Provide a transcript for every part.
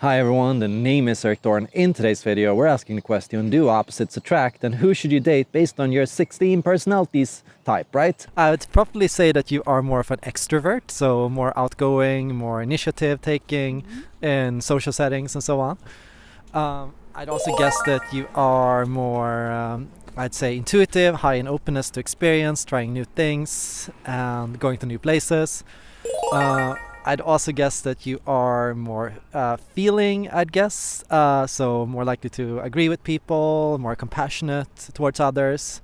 Hi everyone, the name is Erik Thor. In today's video, we're asking the question, do opposites attract and who should you date based on your 16 personalities type, right? I would probably say that you are more of an extrovert, so more outgoing, more initiative taking Mm-hmm. in social settings and so on. Um, I'd also guess that you are more, um, I'd say, intuitive, high in openness to experience, trying new things, and going to new places. Uh, I'd also guess that you are more uh, feeling, I'd guess, uh, so more likely to agree with people, more compassionate towards others.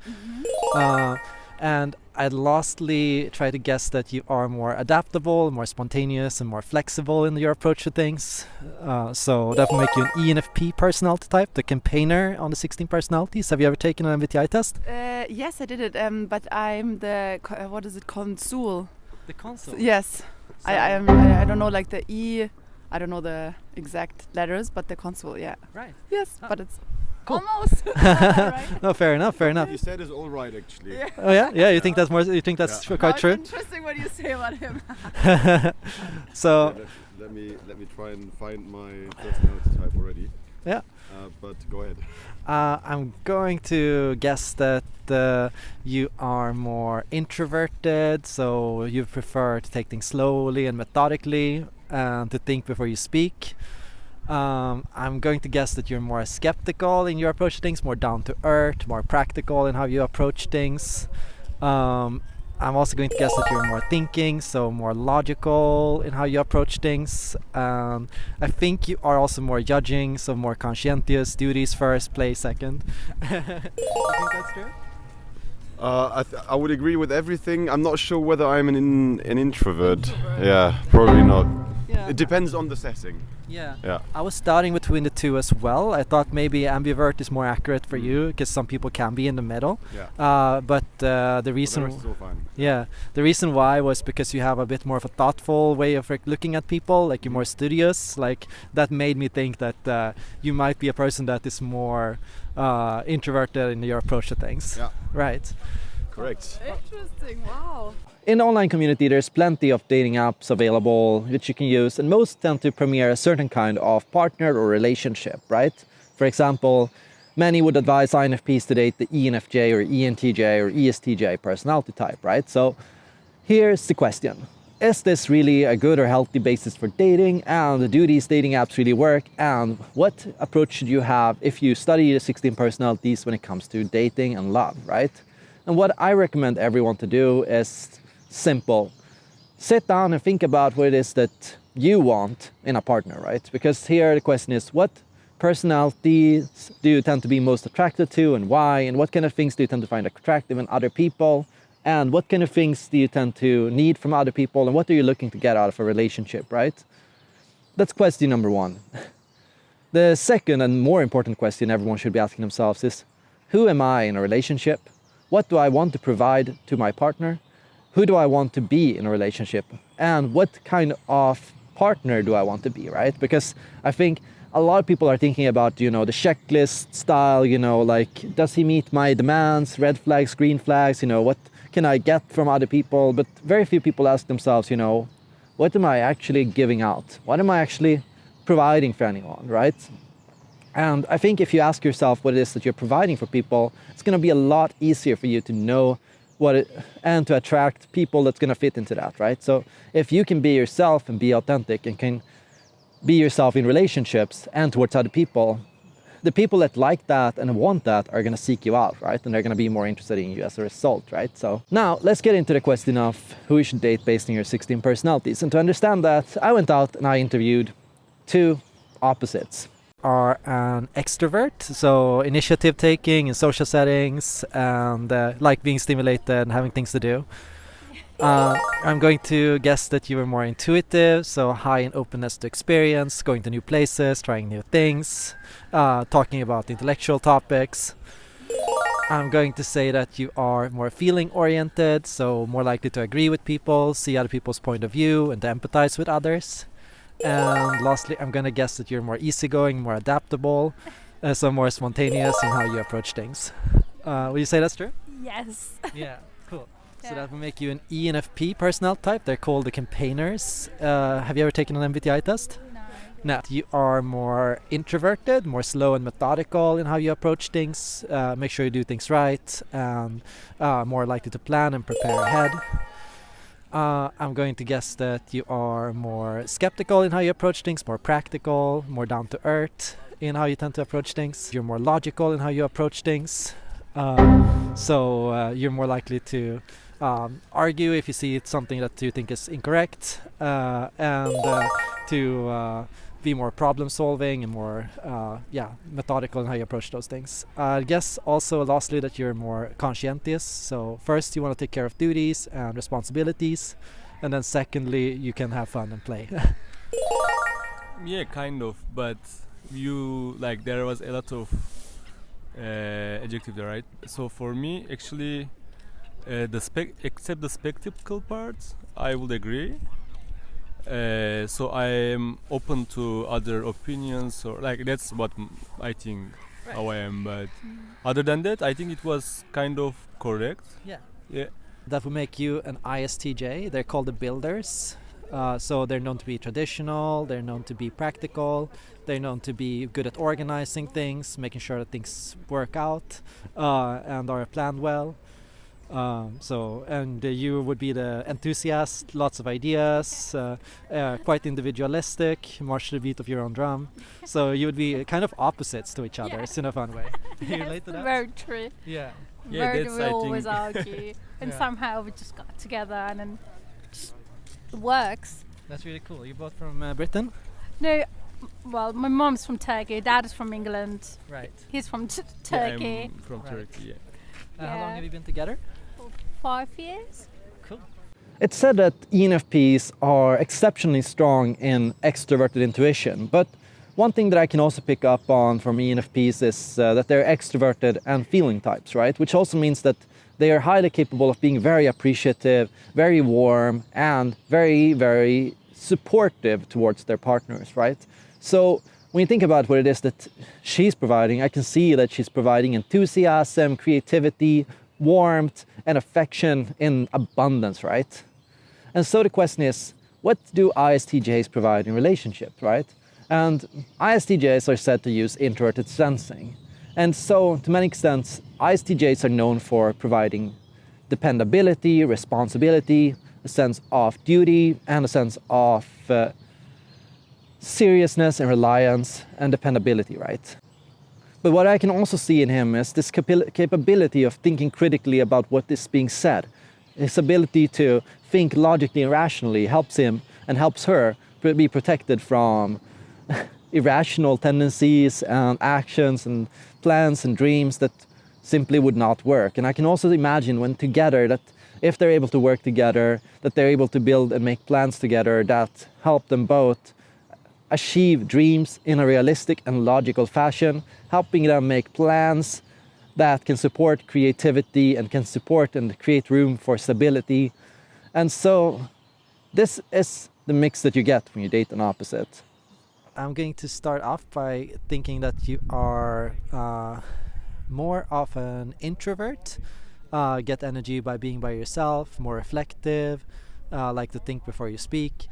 Uh, and I'd lastly try to guess that you are more adaptable, more spontaneous, and more flexible in your approach to things. Uh, so that will make you an ENFP personality type, the campaigner on the 16 personalities. Have you ever taken an MBTI test? Uh, yes, I did it, um, but I'm the uh, what is it, consul? The console. Yes, I, I am. I, I don't know like the E. I don't know the exact letters, but the consul. Yeah. Right. Yes, Ah. but it's Cool. almost. right. No, fair enough. Fair enough. You said it's all right, actually. Yeah. Oh yeah, yeah. You think that's more? You think that's Yeah. quite Now true? Interesting what you say about him. so Let, let me let me try and find my personality type already. Yeah. Uh, but go ahead. Uh, I'm going to guess that uh, you are more introverted, so you prefer to take things slowly and methodically and to think before you speak. Um, I'm going to guess that you're more skeptical in your approach to things, more down to earth, more practical in how you approach things. Um, I'm also going to guess that you're more thinking, so more logical in how you approach things. Um, I think you are also more judging, so more conscientious, duties first, play second. you think that's true? Uh, I, th- I would agree with everything. I'm not sure whether I'm an in, an introvert. Yeah, probably not. Yeah. It depends on the setting. Yeah. Yeah. I was starting between the two as well. I thought maybe ambivert is more accurate for you because some people can be in the middle. Yeah. Uh, but uh, the But the reason, rest is all fine. yeah, the reason why was because you have a bit more of a thoughtful way of like, looking at people. Like you're more studious. Like that made me think that uh, you might be a person that is more uh, introverted in your approach to things. Yeah. Right. Correct. Interesting. Wow. In the online community, there's plenty of dating apps available which you can use, and most tend to premiere a certain kind of partner or relationship, right? For example, many would advise INFPs to date the ENFJ or ENTJ or ESTJ personality type, right? So here's the question. Is this really a good or healthy basis for dating? And do these dating apps really work? And what approach should you have if you study the 16 personalities when it comes to dating and love, right? And what I recommend everyone to do is simple. Sit down and think about what it is that you want in a partner, right? Because here the question is what personalities do you tend to be most attracted to and why? And what kind of things do you tend to find attractive in other people? And what kind of things do you tend to need from other people? And what are you looking to get out of a relationship, right? That's question number one. The second and more important question everyone should be asking themselves is who am I in a relationship? What do I want to provide to my partner? Who do I want to be in a relationship? And what kind of partner do I want to be, right? Because I think a lot of people are thinking about, you know, the checklist style, you know, like, does he meet my demands, red flags, green flags, you know, what can I get from other people? But very few people ask themselves, you know, what am I actually giving out? What am I actually providing for anyone, right? And I think if you ask yourself what it is that you're providing for people, it's going to be a lot easier for you to know what it, and to attract people that's going to fit into that, right? So if you can be yourself and be authentic and can be yourself in relationships and towards other people, the people that like that and want that are going to seek you out, right? And they're going to be more interested in you as a result, right? So now let's get into the question of who you should date based on your 16 personalities. And to understand that, I went out and I interviewed two opposites. Are an extrovert, so initiative taking in social settings and uh, like being stimulated and having things to do. Uh, I'm going to guess that you were more intuitive, so high in openness to experience, going to new places, trying new things, uh, talking about intellectual topics. I'm going to say that you are more feeling oriented, so more likely to agree with people, see other people's point of view, and to empathize with others. And lastly, I'm gonna guess that you're more easygoing, more adaptable, uh, so more spontaneous in how you approach things. Uh, would you say that's true? Yes. Yeah, cool. So that will make you an ENFP personality type. They're called the campaigners. Uh, have you ever taken an MBTI test? No. No, you are more introverted, more slow and methodical in how you approach things. Uh, make sure you do things right, and uh, more likely to plan and prepare ahead. Uh, I'm going to guess that you are more skeptical in how you approach things, more practical, more down to earth in how you tend to approach things. You're more logical in how you approach things. Uh, so uh, you're more likely to um, argue if you see it's something that you think is incorrect, uh, and uh, to uh, be more problem solving and more uh, yeah methodical in how you approach those things. I guess also lastly that you're more conscientious. So first you want to take care of duties and responsibilities, and then secondly you can have fun and play. Yeah, kind of, but you like there was a lot of uh, adjective there, right? So for me, actually, uh, the spec except the spectacle part, I would agree. Uh, so I am open to other opinions, or like that's what m- I think how I am. But other than that, I think it was kind of correct. Yeah. Yeah. that would make you an ISTJ. They're called the builders. Uh, so they're known to be traditional, they're known to be practical, they're known to be good at organizing things, making sure that things work out uh, and are planned well. Um, so, and uh, you would be the enthusiast, lots of ideas, uh, uh, quite individualistic, march to the beat of your own drum. So you would be kind of opposites to each other Yeah. in a fun way. Yes, relate to that? Very true. Yeah. Yeah, very that's, we I always think- argue, and Yeah. somehow we just got together and then just works. That's really cool. You both from uh, Britain? No, well, my mom's from Turkey, dad is from England. Right. He's from t- Yeah, Turkey. I'm from Right. Turkey. Yeah. Uh, How long have you been together? Five years. Cool. It's said that ENFPs are exceptionally strong in extroverted intuition, but one thing that I can also pick up on from ENFPs is uh, that they're extroverted and feeling types, right? Which also means that they are highly capable of being very appreciative, very warm, and very, very supportive towards their partners, right? So when you think about what it is that she's providing, I can see that she's providing enthusiasm, creativity, warmth, and affection in abundance, right? And so the question is, what do ISTJs provide in relationships, right? And ISTJs are said to use introverted sensing. And so, to many extents, ISTJs are known for providing dependability, responsibility, a sense of duty, and a sense of uh, seriousness and reliance and dependability, right? But what I can also see in him is this capability of thinking critically about what is being said. His ability to think logically and rationally helps him and helps her be protected from irrational tendencies and actions and plans and dreams that simply would not work. And I can also imagine when together that if they're able to work together, that they're able to build and make plans together that help them both achieve dreams in a realistic and logical fashion, helping them make plans that can support creativity and can support and create room for stability. And so, this is the mix that you get when you date an opposite. I'm going to start off by thinking that you are uh, more of an introvert. Uh, get energy by being by yourself, more reflective, uh, like to think before you speak.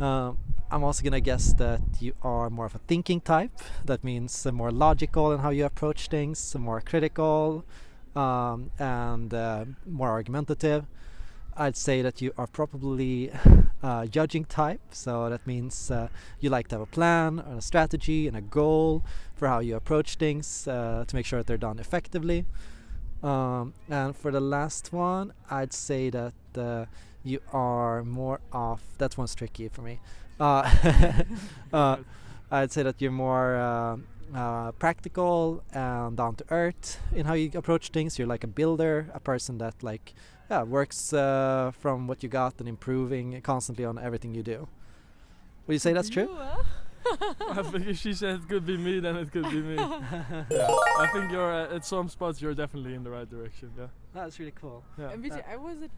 Um, I'm also gonna guess that you are more of a thinking type. That means uh, more logical in how you approach things, more critical, um, and uh, more argumentative. I'd say that you are probably uh, judging type, so that means uh, you like to have a plan and a strategy and a goal for how you approach things uh, to make sure that they're done effectively. Um, and for the last one, I'd say that uh, you are more of that one's tricky for me. Uh, uh, I'd say that you're more uh, uh, practical and down to earth in how you approach things. You're like a builder, a person that like yeah works uh, from what you got and improving constantly on everything you do. Would you say that's true? I think if she said it could be me, then it could be me. yeah. I think you're uh, at some spots you're definitely in the right direction. Yeah. That's really cool. Yeah. And which, Uh, I was it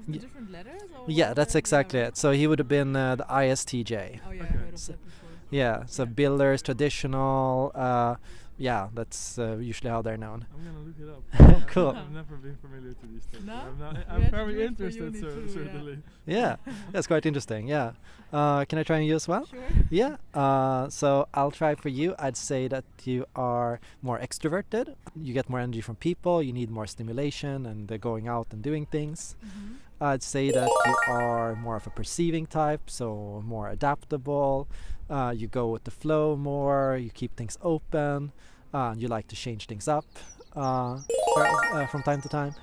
with the Ye- different letters? Or Yeah, that's exactly it. So he would have been uh, the ISTJ. Oh yeah, I Okay. heard of So- that before. Yeah, so Yeah. builders, traditional, uh, yeah, that's uh, usually how they're known. I'm gonna look it up. Cool. I've, I've never been familiar to these things. No? I'm, not, I'm had to do very interested, uni too, certainly. Yeah, that's quite interesting. Yeah. Uh, can I try and you as well? Sure. Yeah. Uh, so I'll try for you. I'd say that you are more extroverted. You get more energy from people. You need more stimulation and uh, going out and doing things. Mm-hmm. I'd say that you are more of a perceiving type, so more adaptable. Uh, you go with the flow more. You keep things open. Uh, you like to change things up uh, uh, from time to time.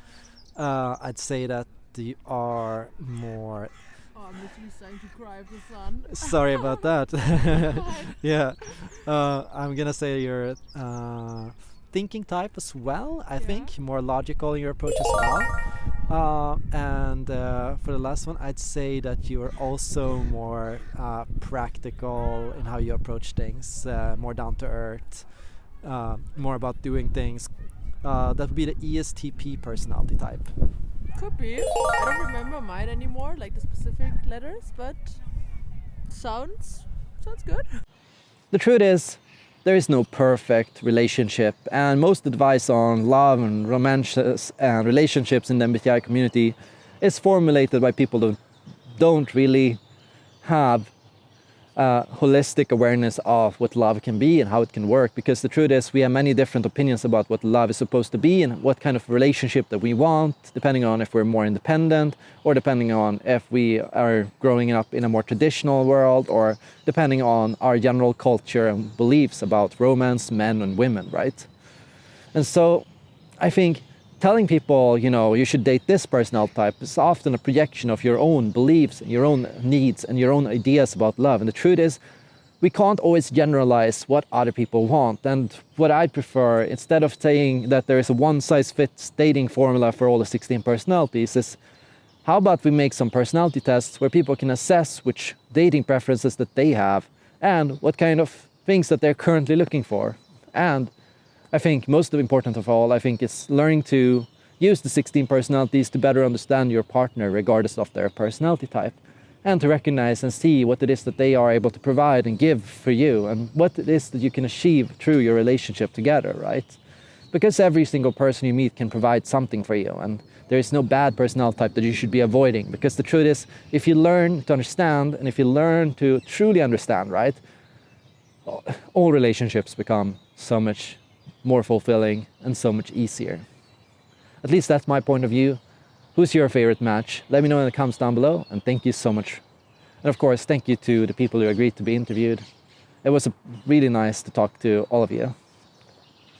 Uh, I'd say that you are more Oh, I'm literally starting to cry of sun. Sorry about that. Yeah, uh, I'm gonna say you're uh, thinking type as well. I Yeah. think more logical in your approach as well. Uh, and uh, for the last one, I'd say that you are also more uh, practical in how you approach things, uh, more down to earth, uh, more about doing things. Uh, that would be the ESTP personality type. Could be. I don't remember mine anymore, like the specific letters, but sounds sounds good. The truth is, there is no perfect relationship, and most advice on love and romances uh, and relationships in the MBTI community is formulated by people who don't really have uh, holistic awareness of what love can be and how it can work. Because the truth is, we have many different opinions about what love is supposed to be and what kind of relationship that we want, depending on if we're more independent or depending on if we are growing up in a more traditional world or depending on our general culture and beliefs about romance, men and women, right? And so I think telling people, you know, you should date this personality type is often a projection of your own beliefs, your own needs, and your own ideas about love. And the truth is, we can't always generalize what other people want. And what I prefer, instead of saying that there is a one size fits dating formula for all the 16 personalities, is how about we make some personality tests where people can assess which dating preferences that they have and what kind of things that they're currently looking for. And I think most important of all, I think is learning to use the 16 personalities to better understand your partner regardless of their personality type and to recognize and see what it is that they are able to provide and give for you and what it is that you can achieve through your relationship together, right? Because every single person you meet can provide something for you and there is no bad personality type that you should be avoiding because the truth is if you learn to understand and if you learn to truly understand, right? All relationships become so much more fulfilling and so much easier. At least that's my point of view. Who's your favorite match? Let me know in the comments down below and thank you so much. And of course, thank you to the people who agreed to be interviewed. It was really nice to talk to all of you.